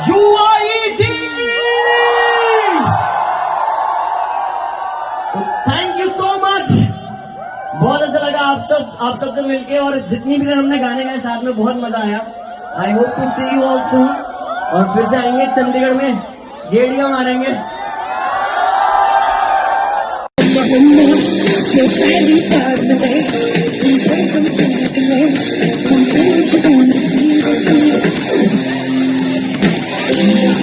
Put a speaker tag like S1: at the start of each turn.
S1: UIT! Thank you so much बहुत अच्छा लगा आप सब, आप सबसे मिलके और जितनी भी देर हमने गाने गाए, साथ में बहुत मज़ा आया। I hope to see you all soon और फिर से आएँगे चंडीगढ़ में। गेड़िया मारेंगे।